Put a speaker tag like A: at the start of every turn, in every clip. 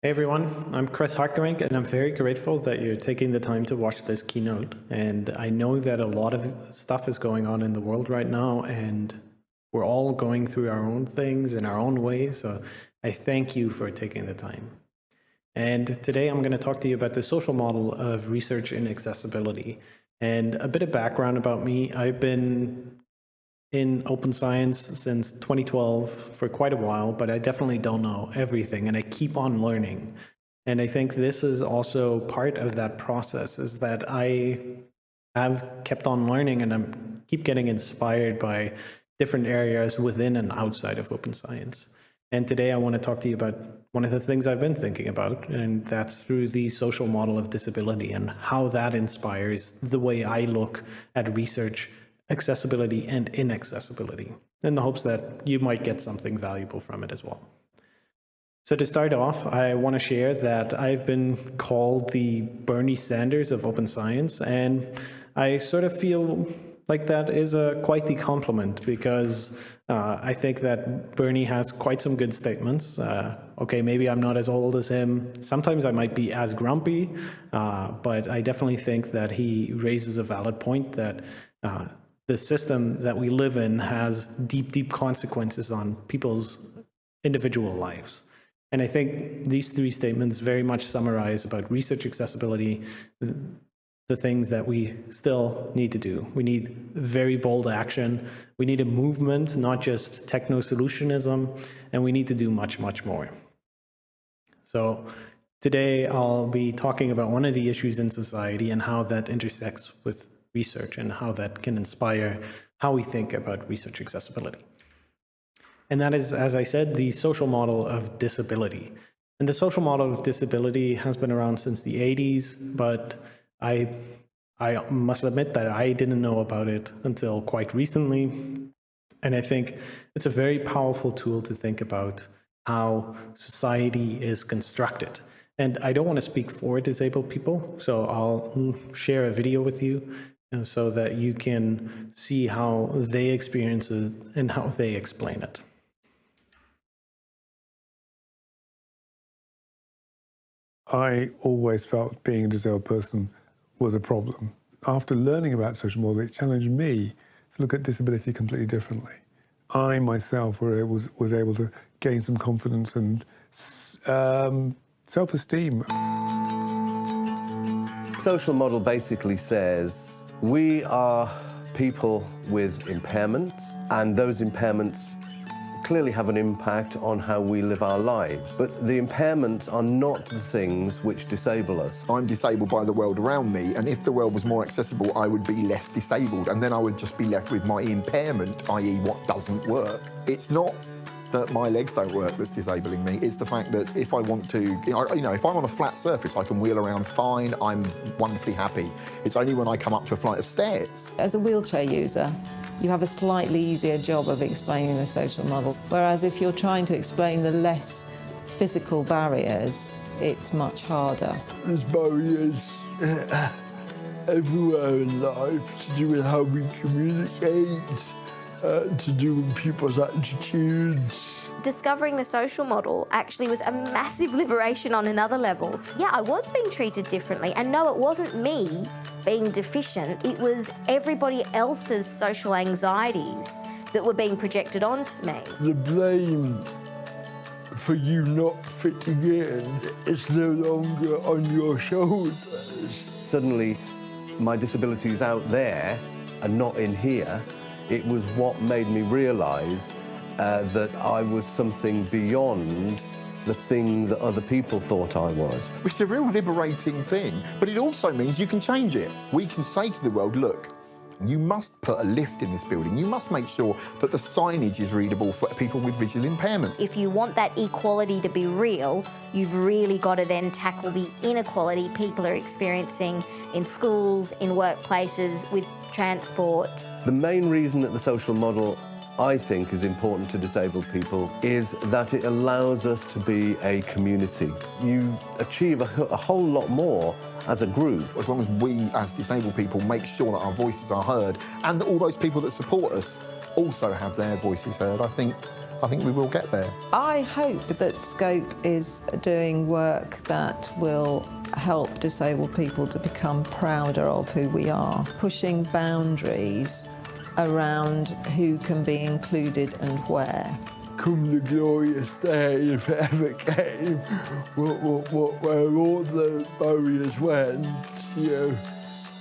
A: Hey everyone, I'm Chris Hartgerink and I'm very grateful that you're taking the time to watch this keynote. And I know that a lot of stuff is going on in the world right now and we're all going through our own things in our own ways. So I thank you for taking the time. And today I'm going to talk to you about the social model of research in accessibility. And a bit of background about me, I've been in open science since 2012 for quite a while, but I definitely don't know everything and I keep on learning. And I think this is also part of that process is that I have kept on learning and I'm keep getting inspired by different areas within and outside of open science. And today I want to talk to you about one of the things I've been thinking about, and that's through the social model of disability and how that inspires the way I look at research accessibility and inaccessibility in the hopes that you might get something valuable from it as well. So to start off, I want to share that I've been called the Bernie Sanders of open science, and I sort of feel like that is a quite the compliment because uh, I think that Bernie has quite some good statements. Uh, okay, maybe I'm not as old as him. Sometimes I might be as grumpy, uh, but I definitely think that he raises a valid point that uh, the system that we live in has deep, deep consequences on people's individual lives. And I think these three statements very much summarize about research accessibility, the things that we still need to do. We need very bold action. We need a movement, not just techno-solutionism, and we need to do much, much more. So today I'll be talking about one of the issues in society and how that intersects with research and how that can inspire how we think about research accessibility. And that is, as I said, the social model of disability. And the social model of disability has been around since the 80s, but I, I must admit that I didn't know about it until quite recently. And I think it's a very powerful tool to think about how society is constructed. And I don't want to speak for disabled people, so I'll share a video with you and so that you can see how they experience it and how they explain it.
B: I always felt being a disabled person was a problem. After learning about social model, it challenged me to look at disability completely differently. I myself was, was able to gain some confidence and um, self-esteem.
C: Social model basically says we are people with impairments, and those impairments clearly have an impact on how we live our lives. But the impairments are not the things which disable us.
D: I'm disabled by the world around me, and if the world was more accessible, I would be less disabled, and then I would just be left with my impairment, i.e. what doesn't work. It's not that my legs don't work that's disabling me. It's the fact that if I want to, you know, if I'm on a flat surface, I can wheel around fine, I'm wonderfully happy. It's only when I come up to a flight of stairs.
E: As a wheelchair user, you have a slightly easier job of explaining the social model. Whereas if you're trying to explain the less physical barriers, it's much harder.
F: There's barriers uh, everywhere in life to do with how we communicate, uh, to do with people's attitudes.
G: Discovering the social model actually was a massive liberation on another level. Yeah, I was being treated differently, and no, it wasn't me being deficient, it was everybody else's social anxieties that were being projected onto me.
F: The blame for you not fitting in is no longer on your shoulders.
C: Suddenly, my disability is out there and not in here, it was what made me realise uh, that I was something beyond the thing that other people thought I was.
D: It's a real liberating thing, but it also means you can change it. We can say to the world, look, you must put a lift in this building. You must make sure that the signage is readable for people with visual impairments.
G: If you want that equality to be real, you've really got to then tackle the inequality people are experiencing in schools, in workplaces, with transport.
C: The main reason that the social model I think is important to disabled people is that it allows us to be a community. You achieve a, a, whole lot more as a group.
D: As long as we, as disabled people, make sure that our voices are heard and that all those people that support us also have their voices heard, I think I think we will get there.
E: I hope that Scope is doing work that will help disabled people to become prouder of who we are, pushing boundaries around who can be included and where.
F: Come the glorious day, if it ever came, where all the barriers went, you know,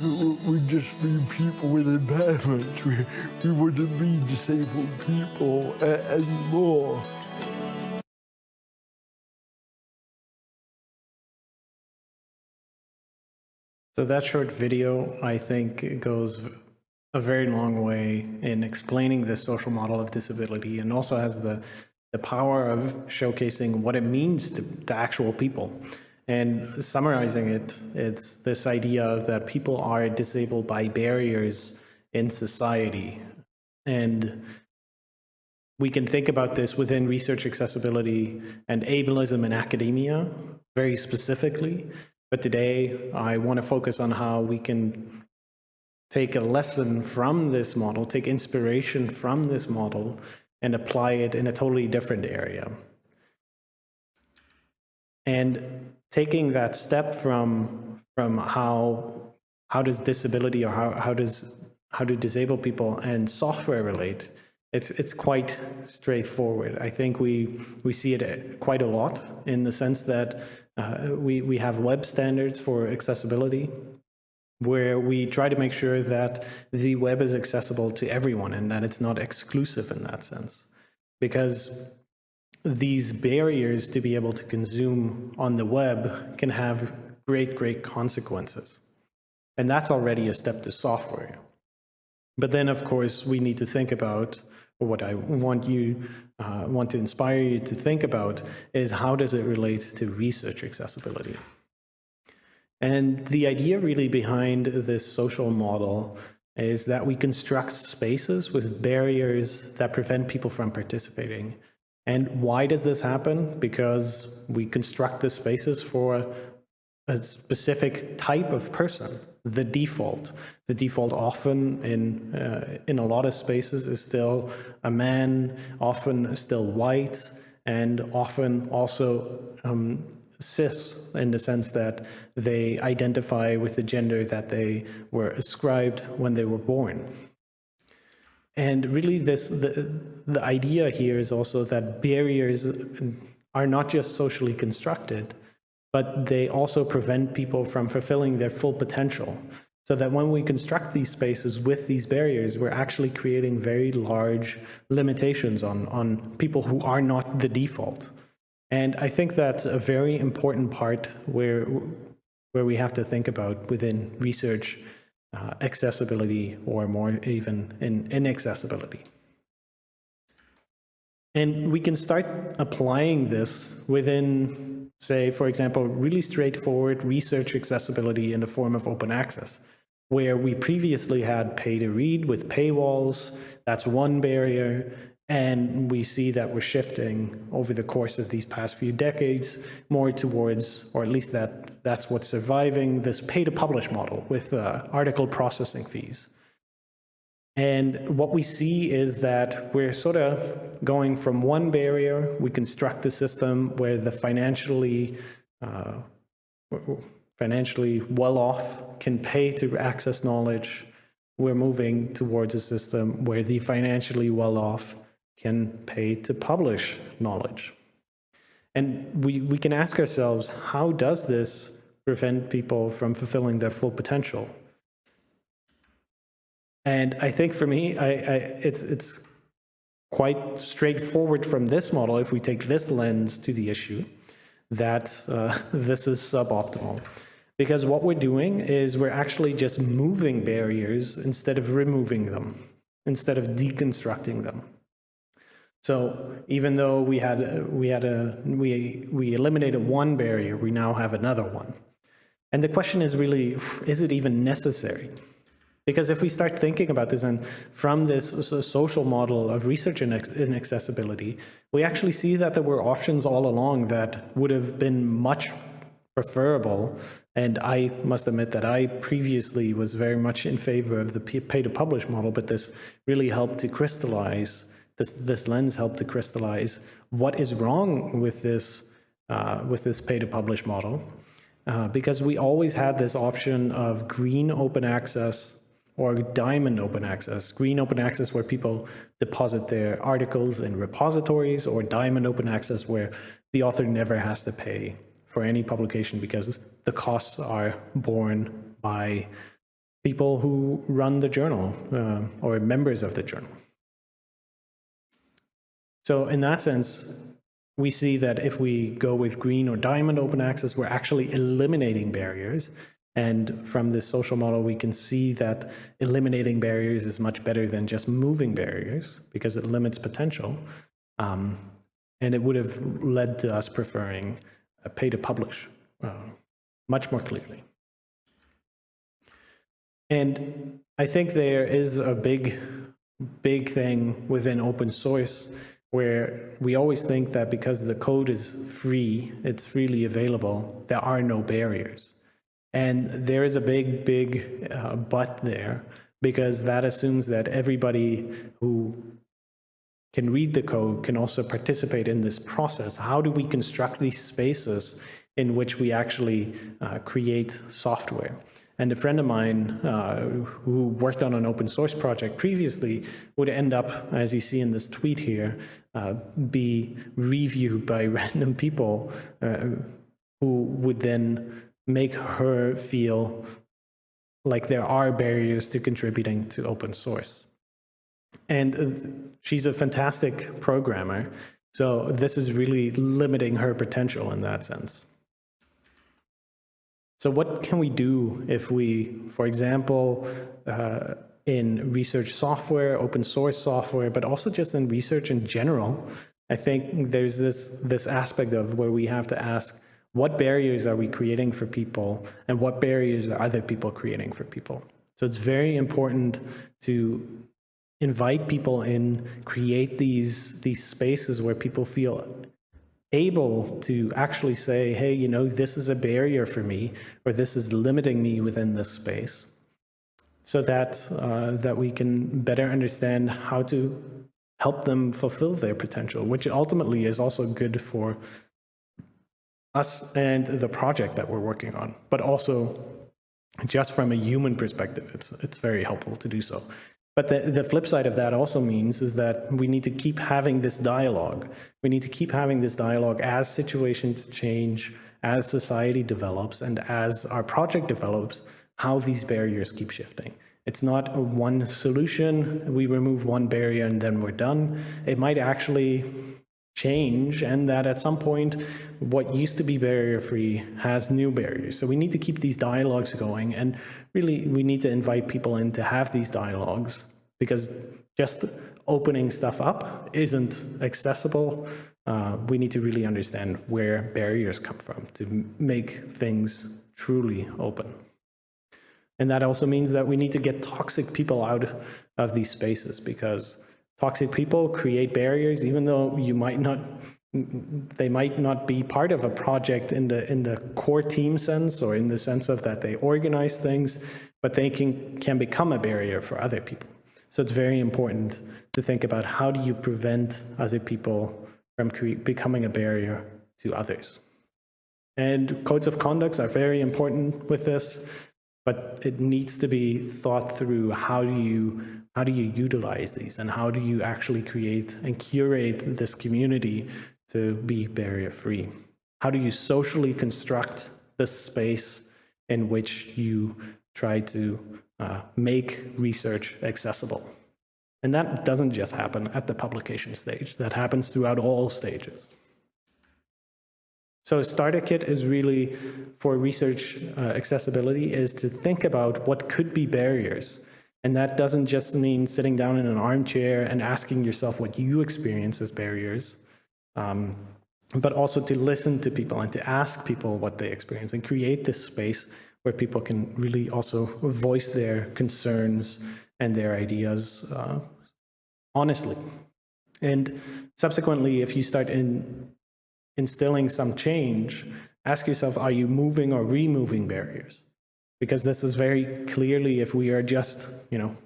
F: we- we'd just be people with impairments. We, we wouldn't be disabled people anymore.
A: So that short video, I think, goes a very long way in explaining the social model of disability and also has the, the power of showcasing what it means to, to actual people. And summarizing it, it's this idea that people are disabled by barriers in society. And we can think about this within research accessibility and ableism in academia very specifically. But today, I want to focus on how we can take a lesson from this model, take inspiration from this model, and apply it in a totally different area. And taking that step from from how how does disability or how, how does how do disabled people and software relate it's it's quite straightforward i think we we see it quite a lot in the sense that uh, we we have web standards for accessibility where we try to make sure that the web is accessible to everyone and that it's not exclusive in that sense because these barriers to be able to consume on the web can have great, great consequences. And that's already a step to software. But then, of course, we need to think about, what I want you, uh, want to inspire you to think about, is how does it relate to research accessibility? And the idea really behind this social model is that we construct spaces with barriers that prevent people from participating. And why does this happen? Because we construct the spaces for a specific type of person, the default. The default often in, uh, in a lot of spaces is still a man, often still white, and often also um, cis in the sense that they identify with the gender that they were ascribed when they were born. And really this the, the idea here is also that barriers are not just socially constructed, but they also prevent people from fulfilling their full potential. So that when we construct these spaces with these barriers, we're actually creating very large limitations on, on people who are not the default. And I think that's a very important part where, where we have to think about within research uh, accessibility or more even in inaccessibility. And we can start applying this within, say, for example, really straightforward research accessibility in the form of open access, where we previously had pay to read with paywalls. That's one barrier. And we see that we're shifting over the course of these past few decades more towards, or at least that that's what's surviving, this pay to publish model with uh, article processing fees. And what we see is that we're sort of going from one barrier, we construct a system where the financially uh, financially well off can pay to access knowledge. We're moving towards a system where the financially well off can pay to publish knowledge. And we, we can ask ourselves, how does this prevent people from fulfilling their full potential? And I think for me, I, I, it's, it's quite straightforward from this model, if we take this lens to the issue, that uh, this is suboptimal. Because what we're doing is we're actually just moving barriers instead of removing them, instead of deconstructing them. So even though we had we had a we we eliminated one barrier, we now have another one. And the question is really, is it even necessary? Because if we start thinking about this and from this social model of research in accessibility, we actually see that there were options all along that would have been much preferable. And I must admit that I previously was very much in favor of the pay to publish model, but this really helped to crystallize this, this lens helped to crystallize what is wrong with this, uh, with this pay to publish model. Uh, because we always had this option of green open access or diamond open access. Green open access where people deposit their articles in repositories or diamond open access where the author never has to pay for any publication because the costs are borne by people who run the journal uh, or members of the journal. So in that sense, we see that if we go with green or diamond open access, we're actually eliminating barriers. And from this social model, we can see that eliminating barriers is much better than just moving barriers because it limits potential. Um, and it would have led to us preferring pay to publish uh, much more clearly. And I think there is a big, big thing within open source where we always think that because the code is free, it's freely available, there are no barriers. And there is a big, big uh, but there because that assumes that everybody who can read the code can also participate in this process. How do we construct these spaces in which we actually uh, create software? And a friend of mine uh, who worked on an open source project previously would end up, as you see in this tweet here, uh, be reviewed by random people uh, who would then make her feel like there are barriers to contributing to open source. And she's a fantastic programmer. So this is really limiting her potential in that sense. So what can we do if we, for example, uh, in research software, open source software, but also just in research in general, I think there's this, this aspect of where we have to ask, what barriers are we creating for people and what barriers are other people creating for people? So it's very important to invite people in, create these, these spaces where people feel able to actually say, hey, you know, this is a barrier for me, or this is limiting me within this space, so that, uh, that we can better understand how to help them fulfill their potential, which ultimately is also good for us and the project that we're working on, but also just from a human perspective, it's, it's very helpful to do so. But the, the flip side of that also means is that we need to keep having this dialogue. We need to keep having this dialogue as situations change, as society develops, and as our project develops, how these barriers keep shifting. It's not a one solution, we remove one barrier and then we're done. It might actually change and that at some point what used to be barrier free has new barriers. So we need to keep these dialogues going and really we need to invite people in to have these dialogues because just opening stuff up isn't accessible. Uh, we need to really understand where barriers come from to make things truly open. And that also means that we need to get toxic people out of these spaces because Toxic people create barriers, even though you might not, they might not be part of a project in the in the core team sense or in the sense of that they organize things, but they can can become a barrier for other people. So it's very important to think about how do you prevent other people from becoming a barrier to others. And codes of conducts are very important with this, but it needs to be thought through how do you how do you utilize these and how do you actually create and curate this community to be barrier free? How do you socially construct the space in which you try to uh, make research accessible? And that doesn't just happen at the publication stage, that happens throughout all stages. So starter kit is really for research uh, accessibility is to think about what could be barriers and that doesn't just mean sitting down in an armchair and asking yourself what you experience as barriers, um, but also to listen to people and to ask people what they experience and create this space where people can really also voice their concerns and their ideas uh, honestly. And subsequently, if you start in instilling some change, ask yourself, are you moving or removing barriers? Because this is very clearly if we are just, you know,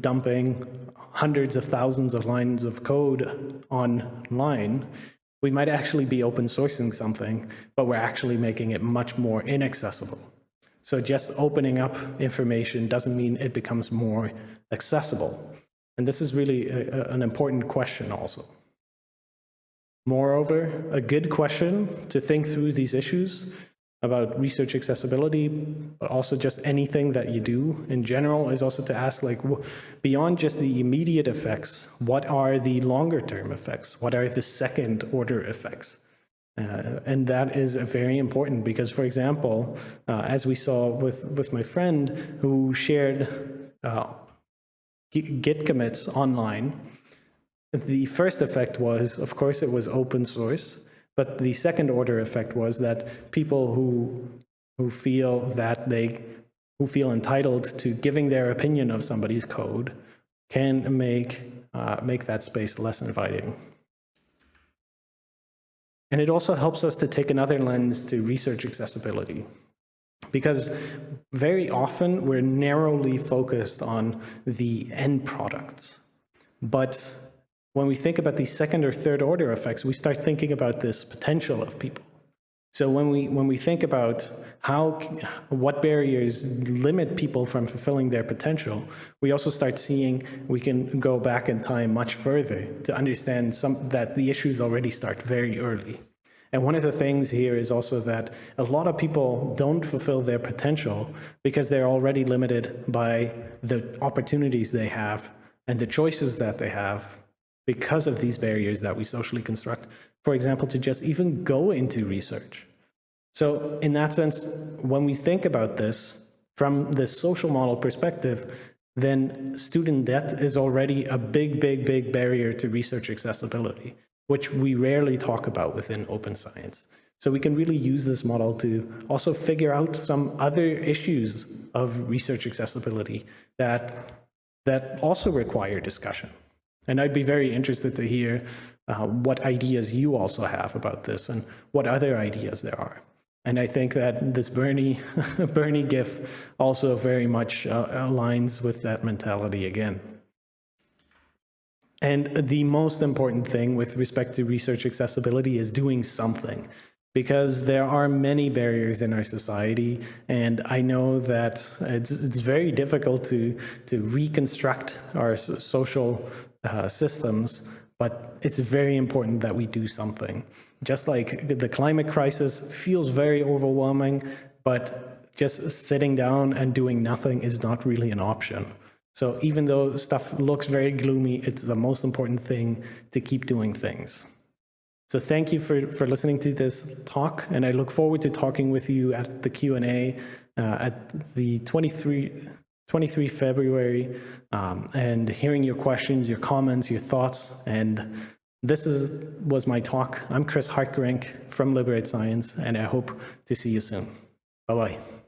A: dumping hundreds of thousands of lines of code online, we might actually be open sourcing something, but we're actually making it much more inaccessible. So just opening up information doesn't mean it becomes more accessible. And this is really a, an important question also. Moreover, a good question to think through these issues about research accessibility, but also just anything that you do in general is also to ask like, beyond just the immediate effects, what are the longer term effects? What are the second order effects? Uh, and that is very important because, for example, uh, as we saw with, with my friend who shared uh, Git commits online, the first effect was, of course, it was open source, but the second order effect was that people who who feel that they who feel entitled to giving their opinion of somebody's code can make uh, make that space less inviting. And it also helps us to take another lens to research accessibility. Because very often we're narrowly focused on the end products. But when we think about these second or third order effects, we start thinking about this potential of people. So when we when we think about how what barriers limit people from fulfilling their potential, we also start seeing we can go back in time much further to understand some that the issues already start very early. And one of the things here is also that a lot of people don't fulfill their potential because they're already limited by the opportunities they have and the choices that they have because of these barriers that we socially construct, for example, to just even go into research. So in that sense, when we think about this from the social model perspective, then student debt is already a big, big, big barrier to research accessibility, which we rarely talk about within open science. So we can really use this model to also figure out some other issues of research accessibility that, that also require discussion. And I'd be very interested to hear uh, what ideas you also have about this and what other ideas there are. And I think that this Bernie, Bernie GIF also very much uh, aligns with that mentality again. And the most important thing with respect to research accessibility is doing something because there are many barriers in our society and I know that it's, it's very difficult to, to reconstruct our social uh, systems, but it's very important that we do something. Just like the climate crisis feels very overwhelming, but just sitting down and doing nothing is not really an option. So even though stuff looks very gloomy, it's the most important thing to keep doing things. So thank you for, for listening to this talk, and I look forward to talking with you at the Q&A uh, at the 23, 23 February um, and hearing your questions, your comments, your thoughts. And this is, was my talk. I'm Chris Hartgerink from Liberate Science, and I hope to see you soon. Bye-bye.